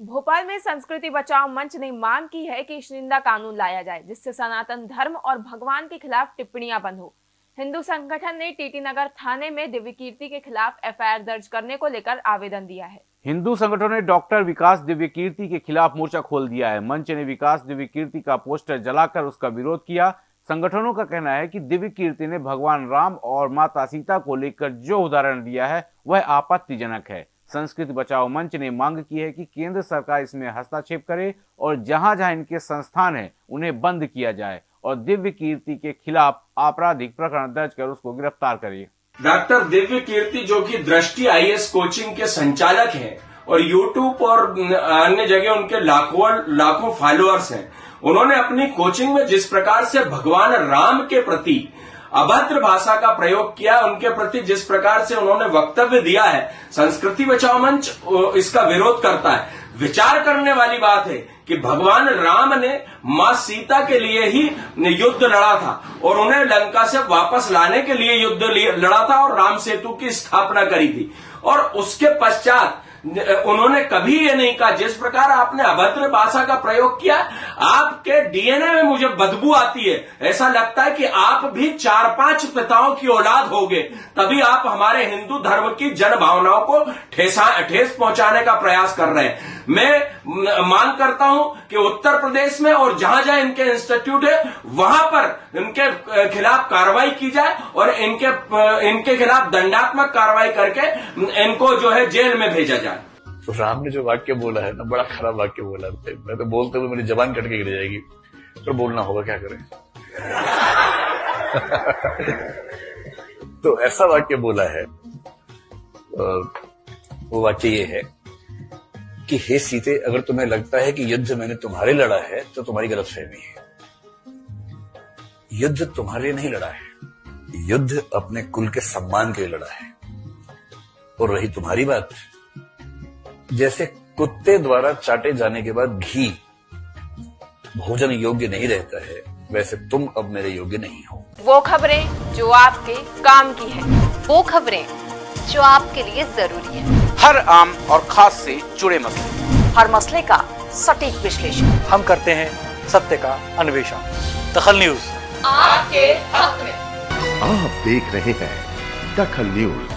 भोपाल में संस्कृति बचाओ मंच ने मांग की है कि निंदा कानून लाया जाए, जिससे सनातन धर्म और भगवान के खिलाफ टिप्पणियाँ बंद हो। हिंदू संगठन ने टीटी नगर थाने में दिव्य कीर्ति के खिलाफ एफआईआर दर्ज करने को लेकर आवेदन दिया है। हिंदू संगठनों ने डॉक्टर विकास दिव्य कीर्ति के खिलाफ मोर्चा खोल दिया है। मंच ने विकास दिव्य कीर्ति का पोस्टर जलाकर उसका विरोध किया। संगठनों का कहना है कि दिव्य कीर्ति ने भगवान राम और माता सीता को लेकर जो उदाहरण दिया है, वह आपत्तिजनक है। संस्कृत बचाओ मंच ने मांग की है कि केंद्र सरकार इसमें हस्तक्षेप करे और जहाँ जहाँ इनके संस्थान हैं, उन्हें बंद किया जाए और दिव्य कीर्ति के खिलाफ आपराधिक प्रकरण दर्ज कर उसको गिरफ़्तार करे। डॉक्टर दिव्य कीर्ति, जो कि दृष्टि आईएएस कोचिंग के संचालक हैं और यूट्यूब और अन्य जगह उनके लाखों लाखों फॉलोअर्स हैं, उन्होंने अपनी कोचिंग में जिस प्रकार से भगवान राम के प्रति अभद्र भाषा का प्रयोग किया, उनके प्रति जिस प्रकार से उन्होंने वक्तव्य दिया है, संस्कृति बचाओ मंच इसका विरोध करता है। विचार करने वाली बात है कि भगवान राम ने माँ सीता के लिए ही युद्ध लड़ा था, और उन्हें लंका से वापस लाने के लिए युद्ध लड़ा था, और राम सेतु की स्थापना करी थी। और उसके पश्चात, उन्होंने कभी ये नहीं कहा, जिस प्रकार आपने अभद्र भाषा का प्रयोग किया आपके डीएनए में मुझे बदबू आती है। ऐसा लगता है कि आप भी चार पाँच पिताओं की औलाद होगे। तभी आप हमारे हिंदू धर्म की जन भावनाओं को ठेसा, ठेस पहुँचाने का प्रयास कर रहे हैं। मैं मांग करता हूँ कि उत्तर प्रदेश में और जहाँ जहाँ इनके इंस्टीट्यूट है, वहाँ पर इनके खिलाफ कार्रवाई की जाए और इनके इनके खिलाफ दंडात्मक कार्रवाई करके इनको जो है जेल में भेजा जाए। तो राम ने जो वाक्य बोला है ना, बड़ा खराब वाक्य बोला है। मैं तो बोलते हुए मेरी जबान कट के गिर जाएगी। तो बोलना होगा, क्या करें? तो ऐसा वाक्य बोला है। वो वाक्य ये है कि, हे सीते, अगर तुम्हें लगता है कि युद्ध मैंने तुम्हारे लड़ा है तो तुम्हारी गलत फहमी है। युद्ध तुम्हारे नहीं लड़ा है। युद्ध अपने कुल के सम्मान के लिए लड़ा है। और रही तुम्हारी बात जैसे कुत्ते द्वारा चाटे जाने के बाद घी भोजन योग्य नहीं रहता है वैसे तुम अब मेरे योग्य नहीं हो। वो खबरें जो आपके काम की है वो खबरें जो आपके लिए ज़रूरी है। हर आम और खास से जुड़े मसले। हर मसले का सटीक विश्लेषण। हम करते हैं सत्य का अन्वेषण। दखल न्यूज़। आपके हक में। आप देख रहे हैं दखल न्यूज़।